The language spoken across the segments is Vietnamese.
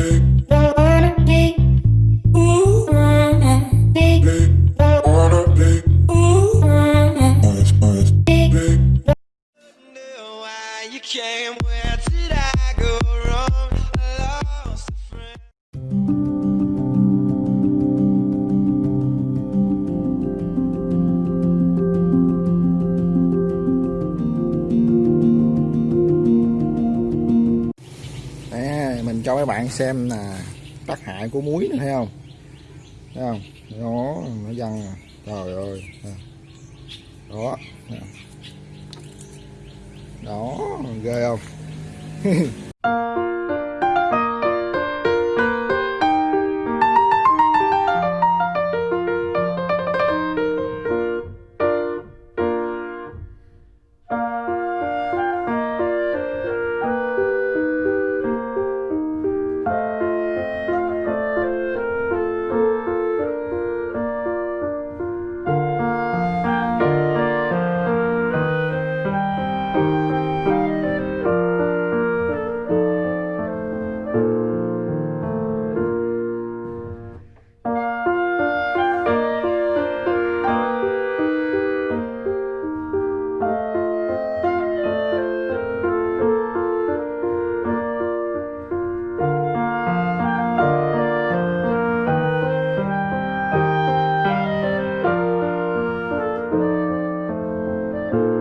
big. Tác của muối này thấy không? Thấy không? Nó nó văng à. trời ơi. Đó đó, ghê không? rồi sau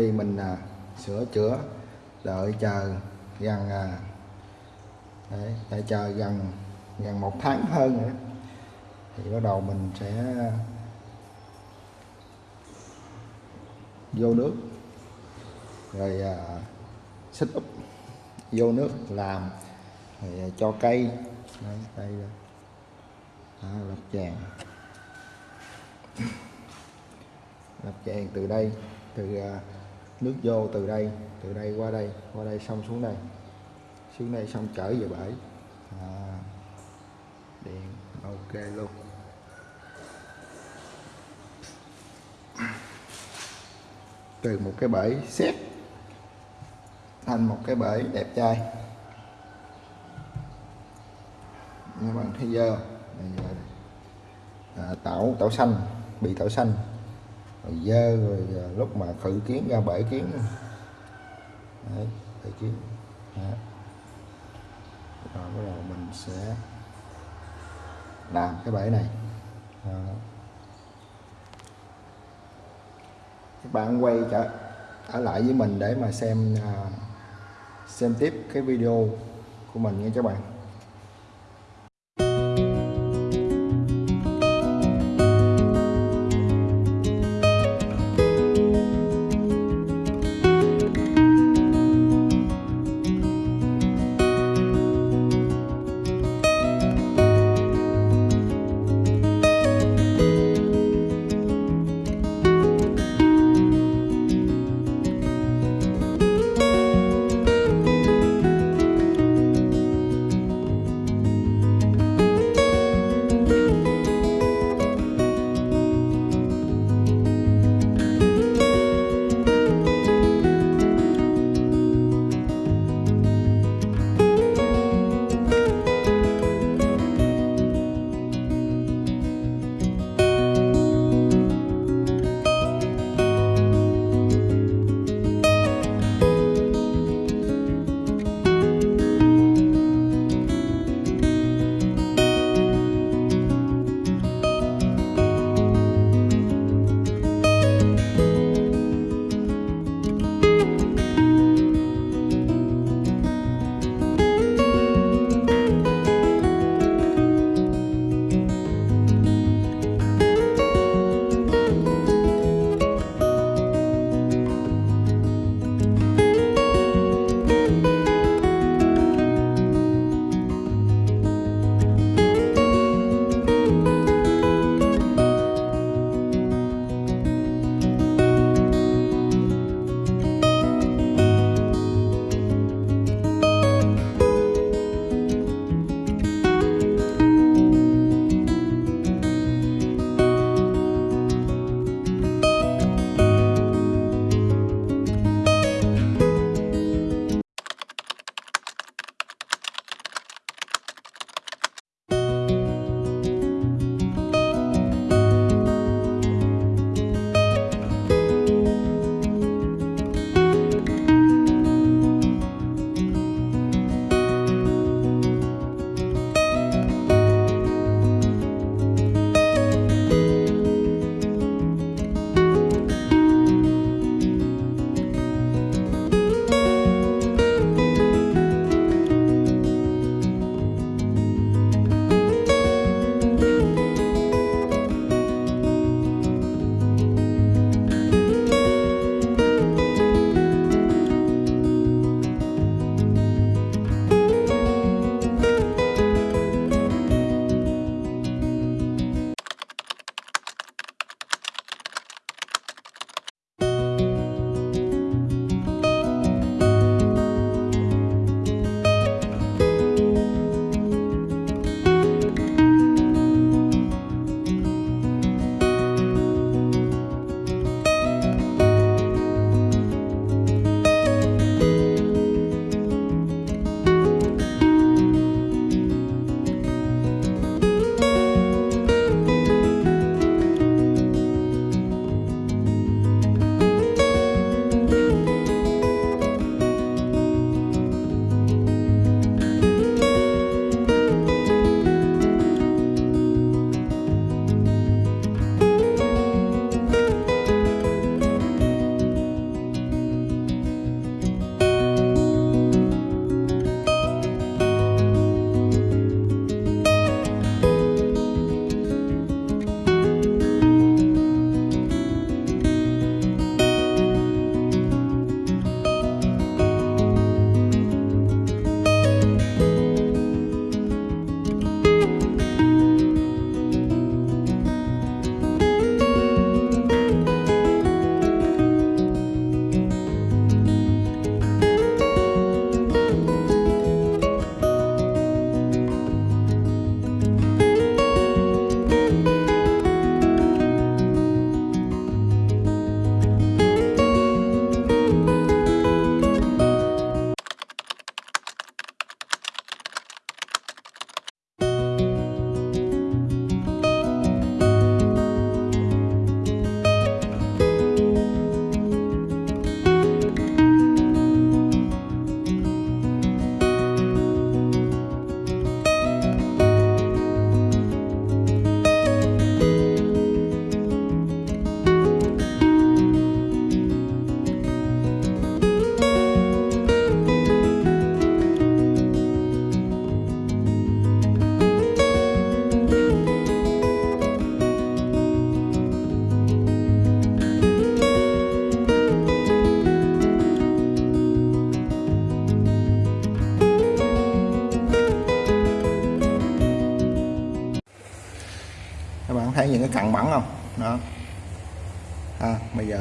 khi mình à, sửa chữa đợi chờ gần à, đấy, đợi chờ gần gần một tháng hơn nữa thì bắt đầu mình sẽ vô nước rồi à, xích úp vô nước làm rồi à, cho cây đấy, đây đó, lập vàng. Lập vàng từ đây từ à, nước vô từ đây từ đây qua đây qua đây xong xuống đây. Xuống đây xong trở về bể à, điện ok luôn. Từ một cái bể xét thành một cái bể đẹp trai. Các bạn thấy dơ. Giờ à, tảo tảo xanh bị tảo xanh rồi dơ rồi lúc mà khử kiến ra bể kiến Đấy, bể kiến Đó. rồi bắt đầu mình sẽ làm cái bể này Đó. các bạn quay trở ở lại với mình để mà xem à, xem tiếp cái video của mình nha các bạn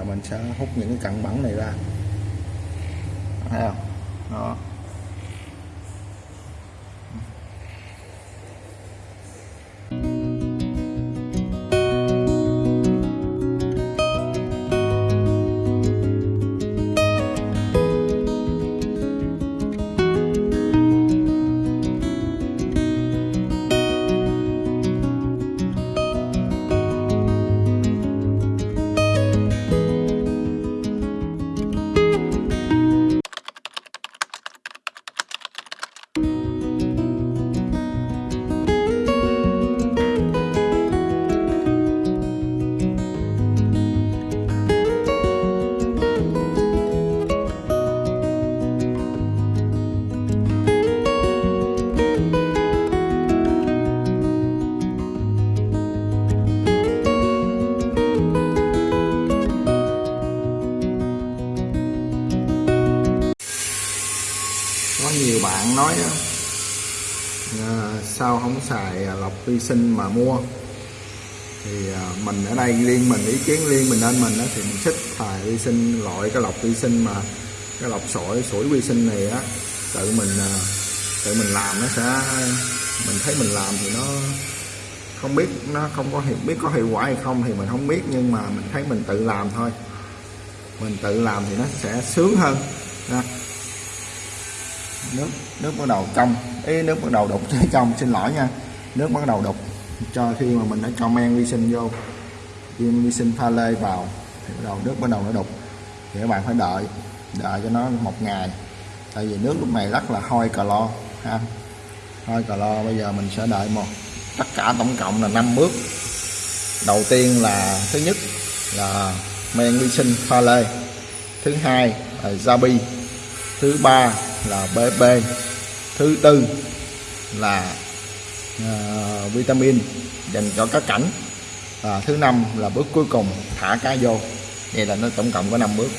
mình sẽ hút những cái cặn bẩn này ra. Xài à, lọc vi sinh mà mua. Thì à, mình ở đây riêng mình, ý kiến riêng mình nên mình đó thì mình thích xài vi sinh, loại cái lọc vi sinh mà cái lọc sỏi, sủi vi sinh này á. Tự mình à, tự mình làm nó sẽ, mình thấy mình làm thì nó không biết, nó không có hiệu, biết có hiệu quả hay không thì mình không biết, nhưng mà mình thấy mình tự làm thôi. Mình tự làm thì nó sẽ sướng hơn nước nước bắt đầu trong ý nước bắt đầu đục tới trong xin lỗi nha. Nước bắt đầu đục cho khi mà mình đã cho men vi sinh vô. Viên vi sinh pha lê vào, thì bắt đầu nước bắt đầu nó đục. Thì các bạn phải đợi đợi cho nó một ngày. Tại vì nước lúc này rất là hôi cà lo, ha. Hôi cà lo, bây giờ mình sẽ đợi một, tất cả tổng cộng là 5 bước. Đầu tiên là thứ nhất là men vi sinh pha lê. Thứ hai là Zabi thứ ba là BB thứ tư là à, vitamin dành cho cá cảnh. Và thứ năm là bước cuối cùng thả cá vô. Vậy là nó tổng cộng có 5 bước.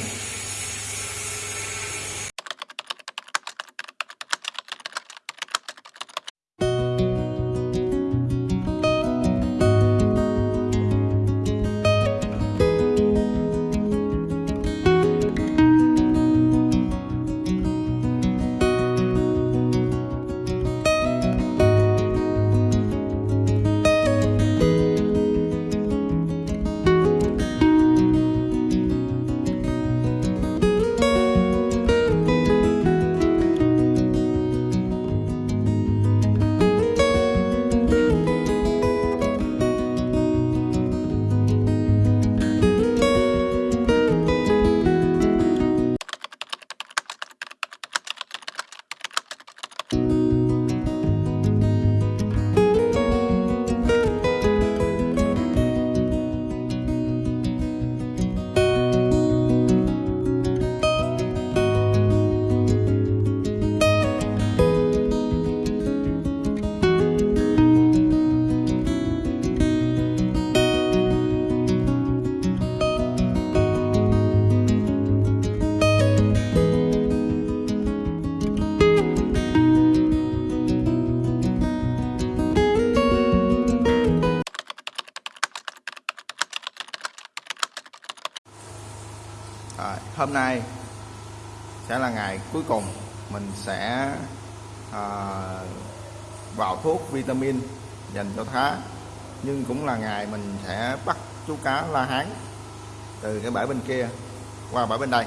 Hôm nay sẽ là ngày cuối cùng mình sẽ à, vào thuốc vitamin dành cho thá nhưng cũng là ngày mình sẽ bắt chú cá la hán từ cái bãi bên kia qua bãi bên đây.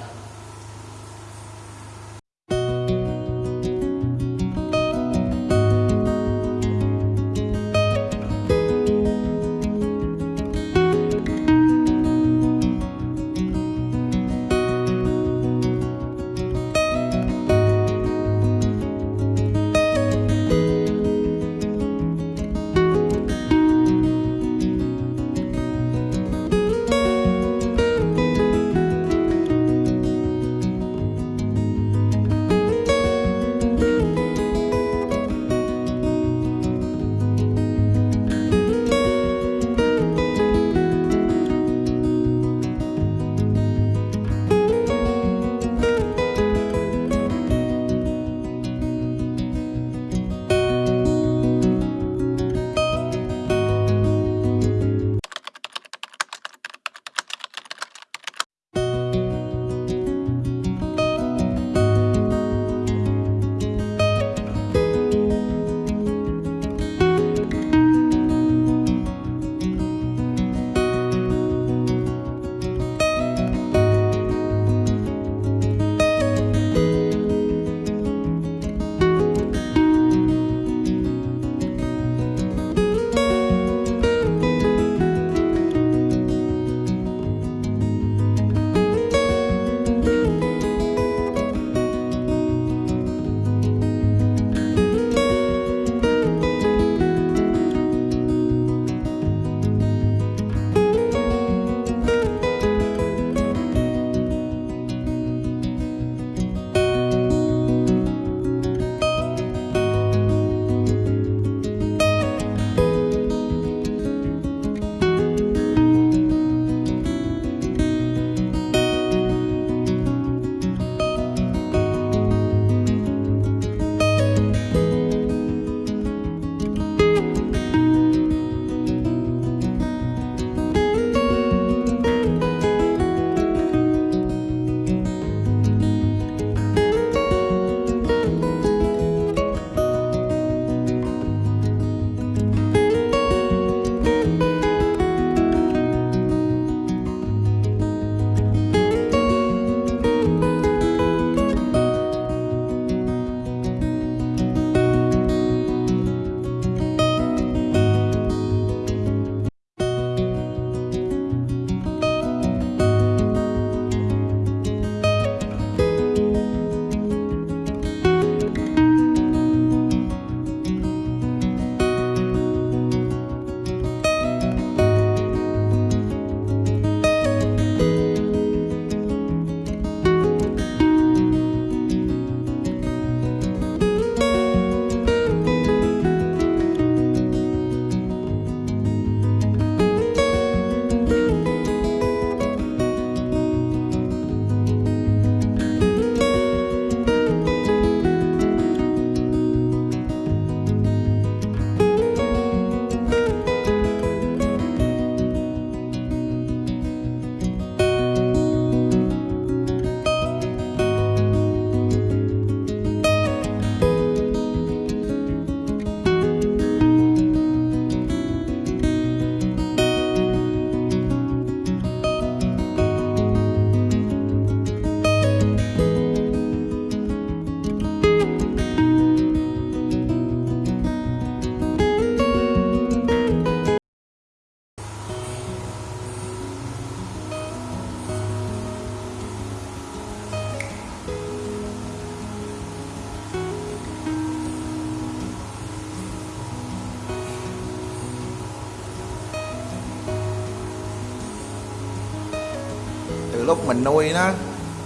Mình nuôi nó.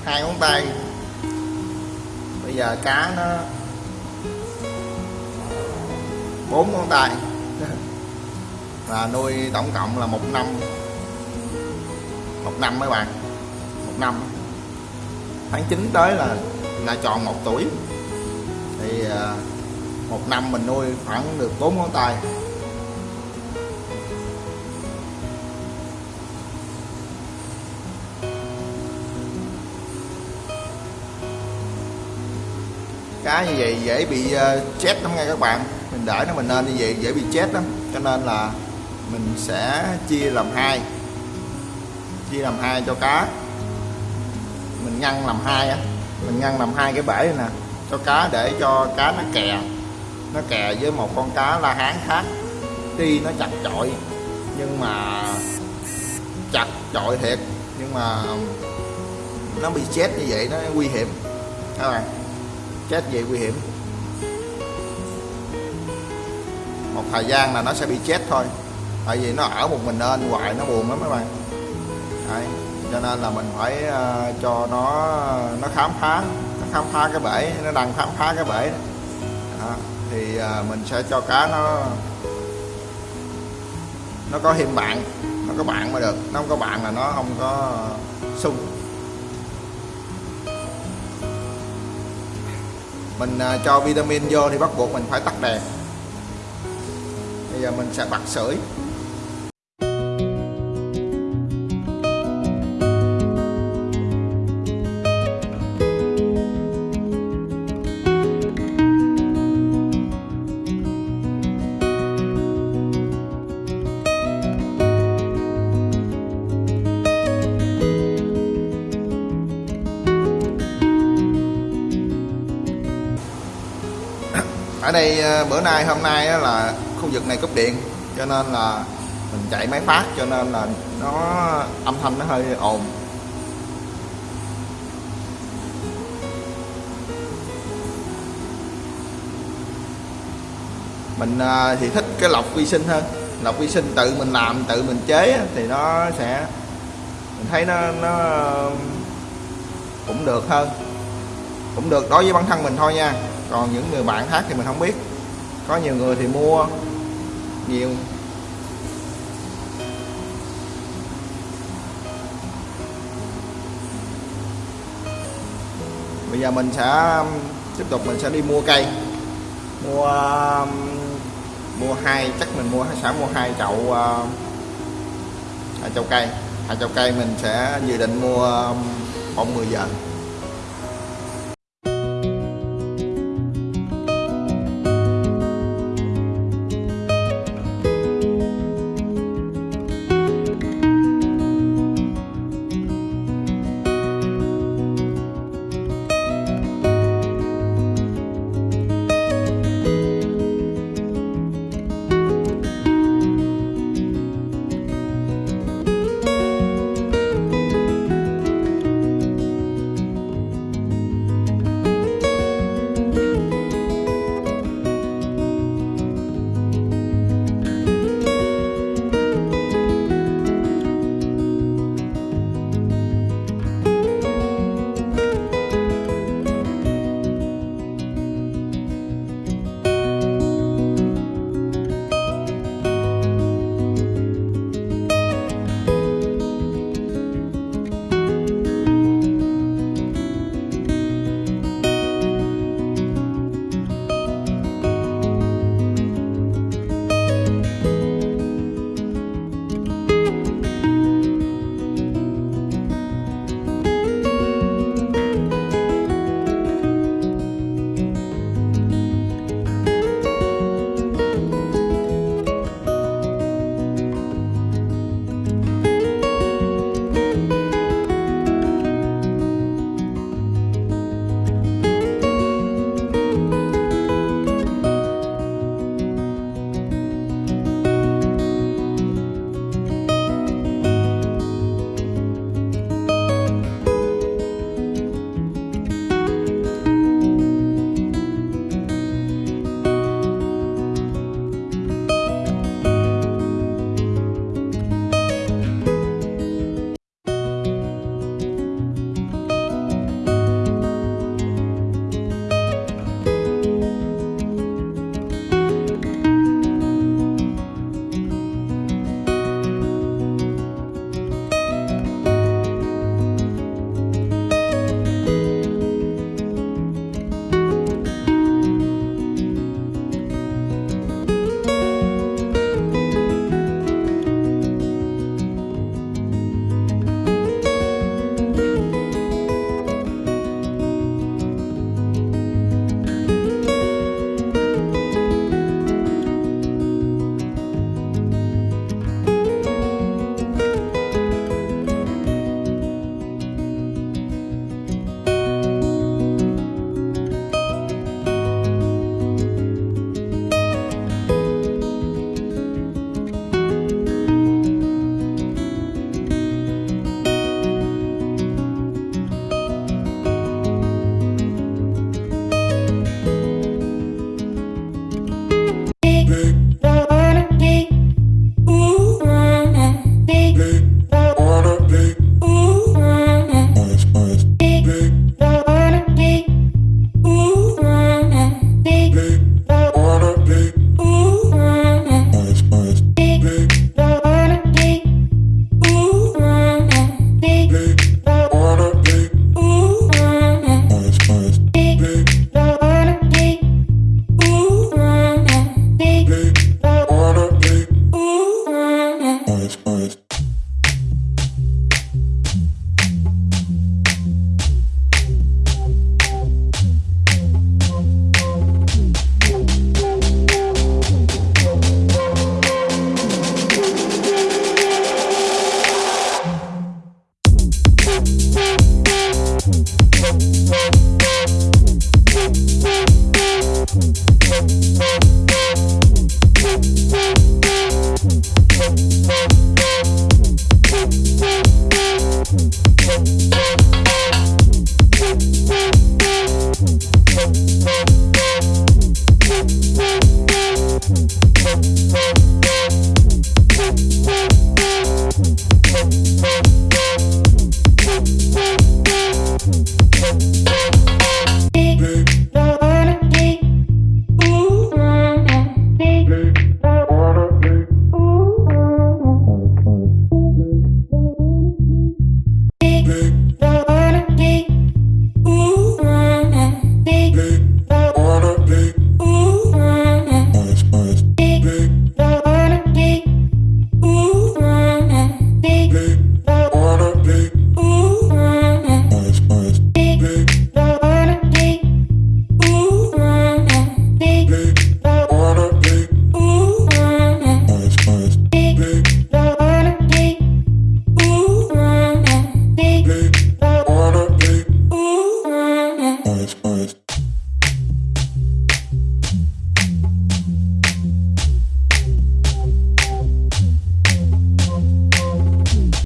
Hai ngón tay bây giờ cá nó bốn ngón tay. Và nuôi tổng cộng là một năm. Một năm mấy bạn? Một năm. Tháng 9 tới là là tròn một tuổi. Thì à, một năm mình nuôi khoảng được bốn ngón tay cá như vậy dễ bị ờ, chết lắm nghe các bạn. Mình để nó mình nên như vậy, dễ bị chết lắm. Cho nên là mình sẽ chia làm hai. Chia làm hai cho cá. Mình ngăn làm hai á. Mình ngăn làm hai cái bể này nè. Cho cá để cho cá nó kè. Nó kè với một con cá la hán khác. Tuy nó chặt chọi nhưng mà chặt chọi thiệt. Nhưng mà nó bị chết như vậy, nó nguy hiểm. Các bạn chết vậy nguy hiểm một thời gian là nó sẽ bị chết thôi tại vì nó ở một mình nên hoài nó buồn lắm các bạn Đấy. cho nên là mình phải uh, cho nó nó khám phá nó khám phá cái bể nó đang khám phá cái bể đó. thì uh, mình sẽ cho cá nó nó có thêm bạn nó có bạn mới được nó không có bạn là nó không có sung mình à, cho vitamin vô thì bắt buộc mình phải tắt đèn. Bây giờ mình sẽ bật sưởi. Ở đây ờ, bữa nay, hôm nay là khu vực này cúp điện, cho nên là mình chạy máy phát, cho nên là nó, âm thanh nó hơi ồn. Mình ờ, thì thích cái lọc vi sinh hơn, lọc vi sinh tự mình làm, tự mình chế thì nó sẽ, mình thấy nó nó cũng được hơn. Cũng được đối với bản thân mình thôi nha còn những người bạn khác thì mình không biết. Có nhiều người thì mua nhiều. Bây giờ mình sẽ um, tiếp tục mình sẽ đi mua cây. Mua um, mua hai, chắc mình mua, sẽ mua hai chậu um, hai chậu cây. Hai chậu cây mình sẽ dự định mua bông 10 giờ.